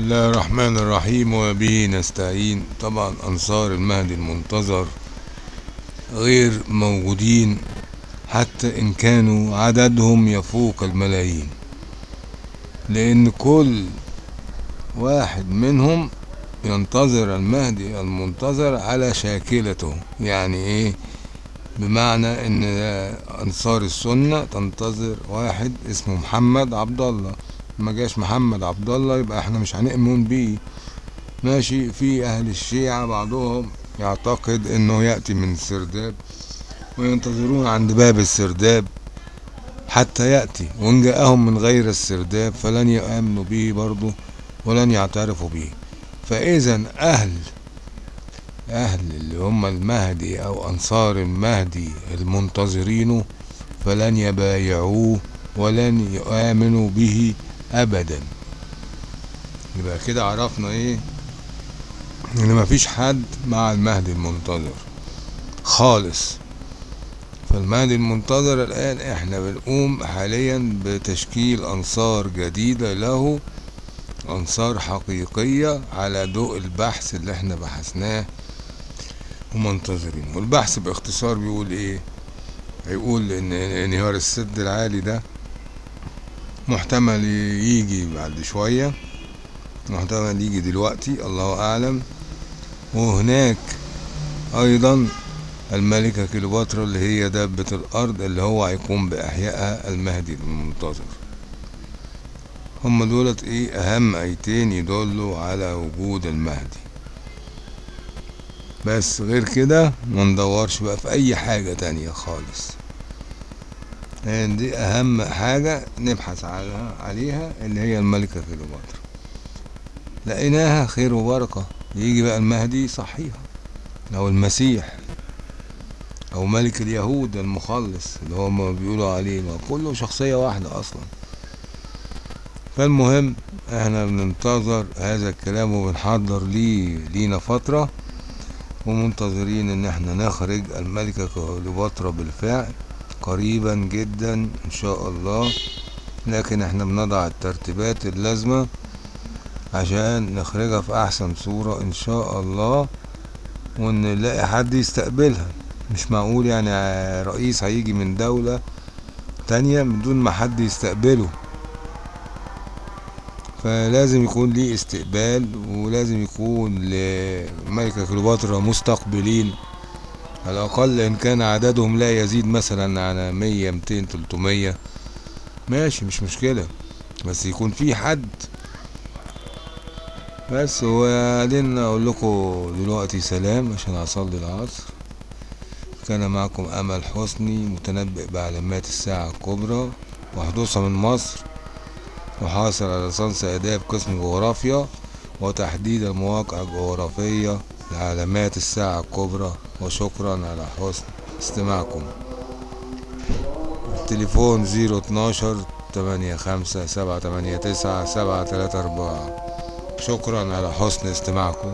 بسم الله الرحمن الرحيم وبه نستعين. طبعا أنصار المهدي المنتظر غير موجودين حتى إن كانوا عددهم يفوق الملايين. لأن كل واحد منهم ينتظر المهدي المنتظر على شاكلته. يعني إيه؟ بمعنى إن أنصار السنة تنتظر واحد اسمه محمد عبد الله. ما جاش محمد عبد الله يبقى إحنا مش هنؤمن بيه. ماشي في أهل الشيعة بعضهم يعتقد إنه يأتي من السرداب وينتظرون عند باب السرداب حتى يأتي وإن جاءهم من غير السرداب فلن يؤمنوا به برضه ولن يعترفوا به. فإذا أهل أهل اللي هم المهدي أو أنصار المهدي المنتظرينه فلن يبايعوه ولن يؤمنوا به ابدا. يبقى كده عرفنا إيه؟ إن مفيش حد مع المهدي المنتظر. خالص. فالمهدي المنتظر الآن إحنا بنقوم حاليا بتشكيل أنصار جديدة له أنصار حقيقية على ضوء البحث اللي إحنا بحثناه ومنتظرين والبحث باختصار بيقول إيه؟ هيقول إن إنهيار السد العالي ده محتمل يجي بعد شوية. محتمل يجي دلوقتي الله أعلم. وهناك أيضا الملكة كليوباترا اللي هي دابة الأرض اللي هو هيقوم بإحيائها المهدي المنتظر. هم دولت إيه؟ أهم آيتين يدلوا على وجود المهدي. بس غير كده ما ندورش بقى في أي حاجة تانية خالص. دي أهم حاجة نبحث عليها, اللي هي الملكة كليوباترا. لقيناها خير وبركة. يجي بقى المهدي صحيها أو المسيح أو ملك اليهود المخلص اللي هم بيقولوا عليه ما كله شخصية واحدة أصلا. فالمهم إحنا بننتظر هذا الكلام وبنحضر ليه لينا فترة ومنتظرين إن إحنا نخرج الملكة كليوباترا بالفعل. قريبا جدا إن شاء الله. لكن إحنا بنضع الترتيبات اللازمة عشان نخرجها في أحسن صورة إن شاء الله وإن نلاقي حد يستقبلها. مش معقول يعني رئيس هيجي من دولة تانية من دون ما حد يستقبله. فلازم يكون ليه استقبال ولازم يكون لملكة كليوباترا مستقبلين. على الأقل إن كان عددهم لا يزيد مثلا على مية ميتين تلتمية. ماشي مش مشكلة. بس يكون في حد. بس وبعدين أقول لكم دلوقتي سلام عشان أصلي العصر. كان معكم أمل حسني متنبئ بعلامات الساعة الكبرى وحدوثها من مصر وحاصل على ليسانس آداب قسم جغرافيا وتحديد المواقع الجغرافية. لعلامات الساعة الكبرى وشكرا على حسن استماعكم. التليفون زيرو اتناشر تمانية خمسة سبعة تمانية تسعة سبعة تلاتة أربعة. شكرا على حسن استماعكم.